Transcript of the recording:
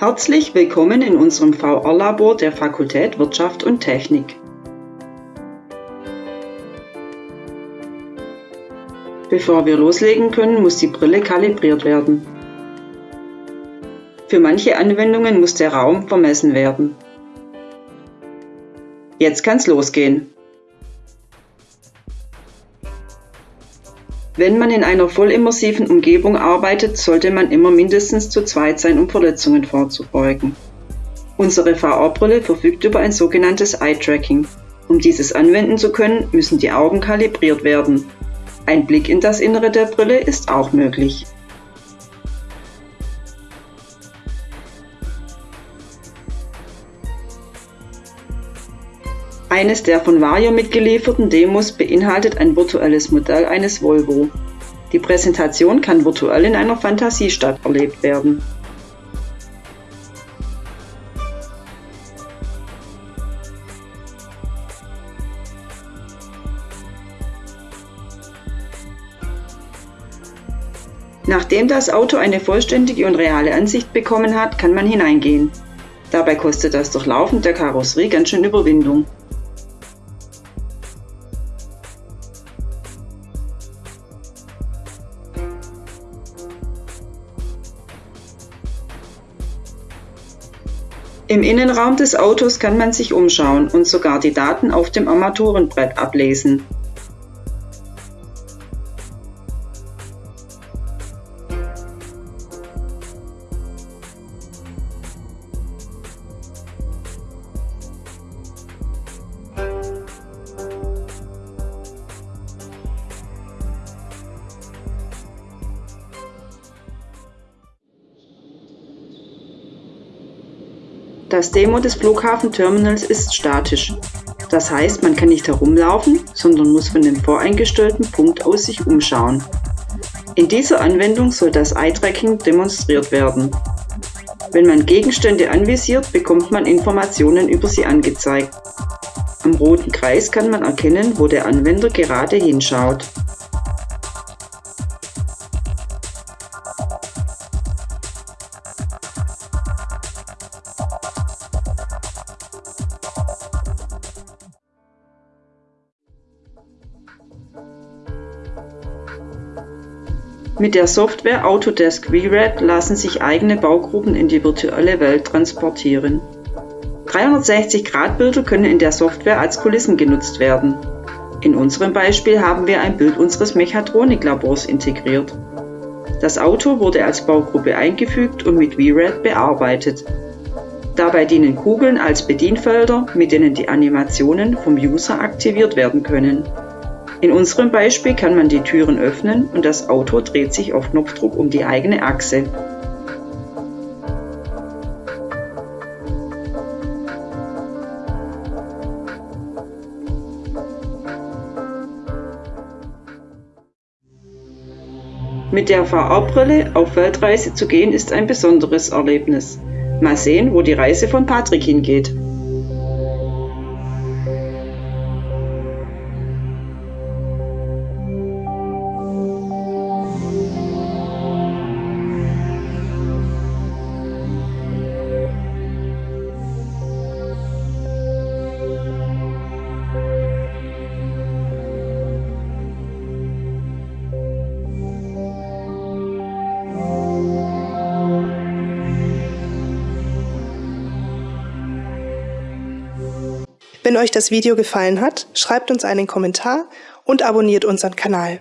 Herzlich willkommen in unserem VR-Labor der Fakultät Wirtschaft und Technik. Bevor wir loslegen können, muss die Brille kalibriert werden. Für manche Anwendungen muss der Raum vermessen werden. Jetzt kann's losgehen. Wenn man in einer vollimmersiven Umgebung arbeitet, sollte man immer mindestens zu zweit sein, um Verletzungen vorzubeugen. Unsere VR-Brille verfügt über ein sogenanntes Eye-Tracking. Um dieses anwenden zu können, müssen die Augen kalibriert werden. Ein Blick in das Innere der Brille ist auch möglich. Eines der von Vario mitgelieferten Demos beinhaltet ein virtuelles Modell eines Volvo. Die Präsentation kann virtuell in einer Fantasiestadt erlebt werden. Nachdem das Auto eine vollständige und reale Ansicht bekommen hat, kann man hineingehen. Dabei kostet das Durchlaufen der Karosserie ganz schön Überwindung. Im Innenraum des Autos kann man sich umschauen und sogar die Daten auf dem Armaturenbrett ablesen. Das Demo des Flughafenterminals ist statisch. Das heißt, man kann nicht herumlaufen, sondern muss von dem voreingestellten Punkt aus sich umschauen. In dieser Anwendung soll das Eye-Tracking demonstriert werden. Wenn man Gegenstände anvisiert, bekommt man Informationen über sie angezeigt. Am roten Kreis kann man erkennen, wo der Anwender gerade hinschaut. Mit der Software Autodesk VRED lassen sich eigene Baugruppen in die virtuelle Welt transportieren. 360-Grad-Bilder können in der Software als Kulissen genutzt werden. In unserem Beispiel haben wir ein Bild unseres Mechatroniklabors integriert. Das Auto wurde als Baugruppe eingefügt und mit VRED bearbeitet. Dabei dienen Kugeln als Bedienfelder, mit denen die Animationen vom User aktiviert werden können. In unserem Beispiel kann man die Türen öffnen und das Auto dreht sich auf Knopfdruck um die eigene Achse. Mit der VR-Brille auf Weltreise zu gehen ist ein besonderes Erlebnis. Mal sehen, wo die Reise von Patrick hingeht. Wenn euch das Video gefallen hat, schreibt uns einen Kommentar und abonniert unseren Kanal.